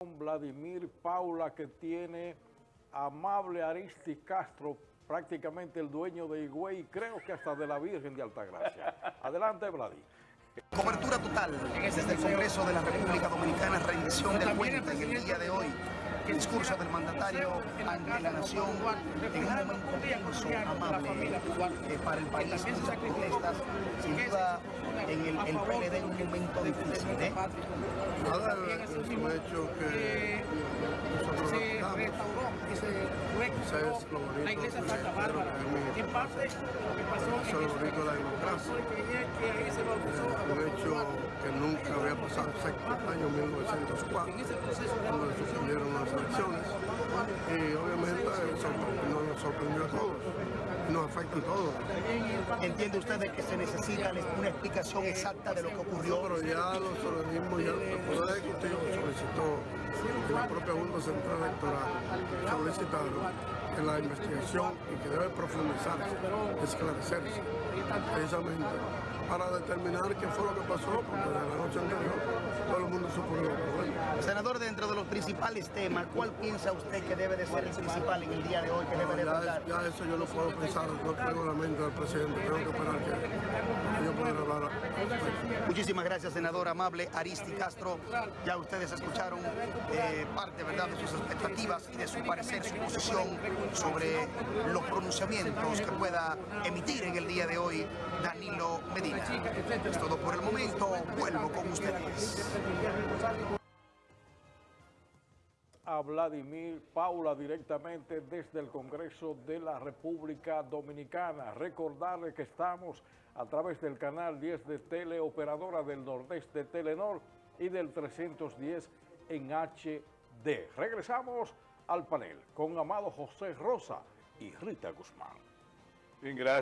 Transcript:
Vladimir Paula que tiene amable Aristi Castro, prácticamente el dueño de Higüey, creo que hasta de la Virgen de Altagracia. Adelante, Vladi. Cobertura total desde el Congreso de la República Dominicana, rendición del cuenta en el día de hoy. El discurso del mandatario ante la nación en un momento amable eh, para el país, protestas, el, PLD en un momento difícil. ¿eh? Nada, es un hecho que nosotros restauró es lo bonito La iglesia que Santa Bárbara. que En parte, lo que pasó es de la democracia. que se un los hecho que nunca había pasado el año 1904, En ese proceso de cuando se suspendieron las elecciones. Y obviamente eso no nos sorprendió a todos, nos afecta a todos. ¿Entiende usted de que se necesita una explicación exacta de lo que ocurrió? Pero ya los organismos, ya el Poder Ejecutivo solicitó, la propia Junta Central Electoral solicitaron que la investigación y que debe profundizarse, esclarecerse, precisamente para determinar qué fue lo que pasó, porque de la noche anterior lo. Senador, dentro de los principales temas, ¿cuál piensa usted que debe de ser el principal en el día de hoy que debe de tratar? ya eso yo no puedo pensar, no tengo la mente del presidente, tengo que esperar que Muchísimas gracias, senador amable Aristi Castro. Ya ustedes escucharon eh, parte ¿verdad? de sus expectativas y de su parecer, su posición sobre los pronunciamientos que pueda emitir en el día de hoy Danilo Medina. Es todo por el momento. Vuelvo con ustedes. A Vladimir Paula directamente desde el Congreso de la República Dominicana. Recordarle que estamos a través del canal 10 de Teleoperadora del Nordeste Telenor y del 310 en HD. Regresamos al panel con Amado José Rosa y Rita Guzmán. Gracias.